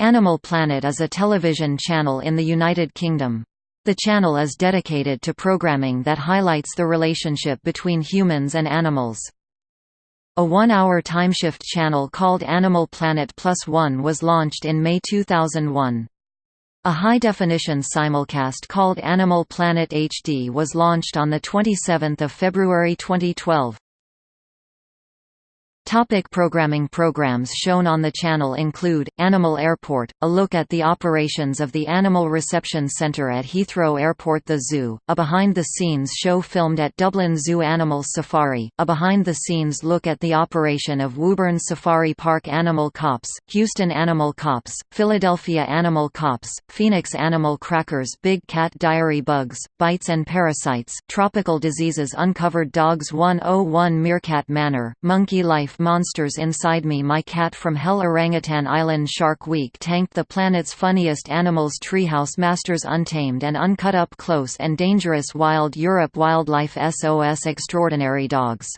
Animal Planet is a television channel in the United Kingdom. The channel is dedicated to programming that highlights the relationship between humans and animals. A one-hour timeshift channel called Animal Planet Plus One was launched in May 2001. A high-definition simulcast called Animal Planet HD was launched on 27 February 2012. Topic programming Programs shown on the channel include, Animal Airport, a look at the operations of the Animal Reception Centre at Heathrow Airport The Zoo, a behind-the-scenes show filmed at Dublin Zoo Animal Safari, a behind-the-scenes look at the operation of Woburn Safari Park Animal Cops, Houston Animal Cops, Philadelphia Animal Cops, Phoenix Animal Crackers Big Cat Diary Bugs, Bites and Parasites, Tropical Diseases Uncovered Dogs 101 Meerkat Manor, Monkey Life Monsters Inside Me. My Cat from Hell Orangutan Island Shark Week tanked the planet's funniest animals Treehouse Masters Untamed and Uncut Up Close and Dangerous Wild Europe Wildlife SOS Extraordinary Dogs